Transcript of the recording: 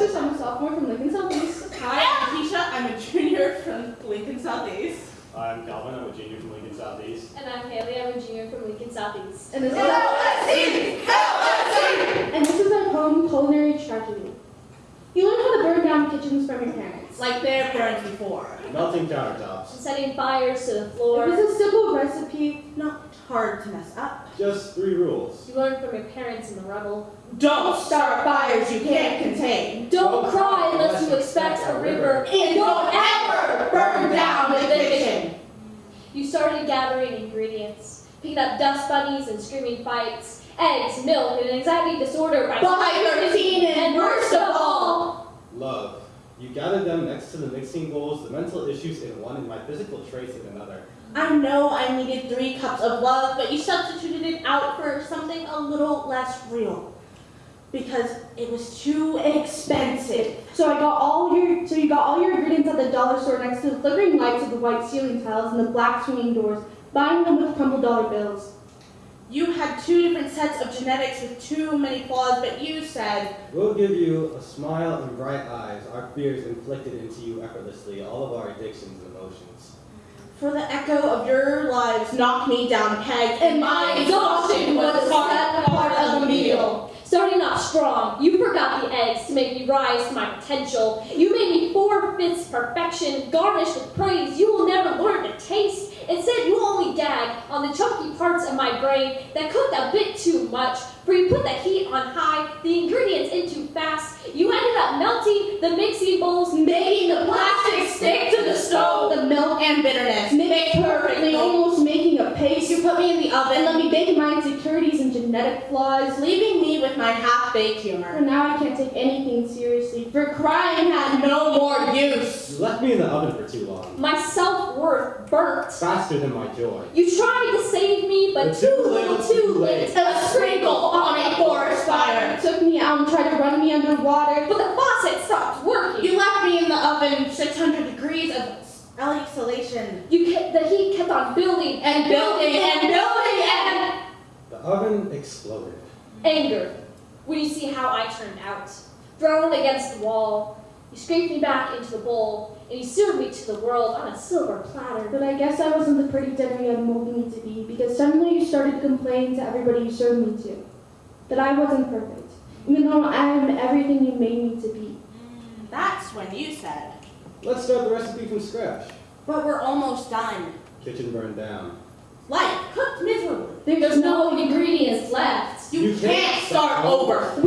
Alexis. I'm a sophomore from Lincoln Southeast. Hi, I'm Keisha. I'm a junior from Lincoln Southeast. I'm Calvin. I'm a junior from Lincoln Southeast. And I'm Haley. I'm a junior from Lincoln Southeast. And this is And this is our home culinary tragedy. You learn how to burn down kitchens from your parents. Like their parents before. Melting countertops. And setting fires to the floor. It floor. was a simple recipe. Not hard to mess up. Just three rules. You learn from your parents in the rubble. Don't start fires you can't contain. Don't Don't cry cry unless you expect a river. And don't ever burn down the kitchen. You started gathering ingredients, picking up dust bunnies and screaming fights, eggs, milk, and anxiety disorder by By 13 and worst of all. Love. You gathered them next to the mixing bowls, the mental issues in one, and my physical traits in another. I know I needed three cups of love, but you substituted it out for something a little less real. Because it was too expensive. So I got all your so you got all your ingredients at the dollar store next to the flickering lights of the white ceiling tiles and the black swinging doors, buying them with crumpled dollar bills. You had two different sets of genetics with too many flaws, but you said, We'll give you a smile and bright eyes, our fears inflicted into you effortlessly, all of our addictions and emotions. For the echo of your lives knocked me down a peg, And my exhaustion was the sad part of the meal. Starting off strong, you forgot the eggs to make me rise to my potential. You made me four-fifths perfection, garnished with praise you will never learn to taste. Instead, you only gag on the chunky parts of my brain that cooked a bit too much, for you put the heat on high, the ingredients in too fast. You ended up melting the mixing bowls, making the plastic stick and bitterness. Mixed perfectly, almost making a paste. You put me in the oven And let me bake my insecurities and genetic flaws. leaving me with my half-baked humor. For now, I can't take anything seriously. For crying had No more use. You left me in the oven for too long. My self-worth burnt. Faster than my joy. You tried to save me, but But too too little, little, too too late. late. A sprinkle on a forest fire. took me out and tried to run me underwater. But the faucet stopped working. You left me in the oven 600 degrees of isolation. You kept, the heat kept on building And building and building and... The oven exploded. anger when you see how I turned out. Thrown against the wall, you scraped me back into the bowl, and you served me to the world on a silver platter. But I guess I wasn't the pretty Debbie you had molded me to be because suddenly you started to complain to everybody you served me to that I wasn't perfect, even though I am everything you made me to be. Mm, that's when you said, Let's start the recipe from scratch. but we're almost done. Kitchen burned down. Life cooked miserably. There's no ingredients left. You, You can't can't start start over.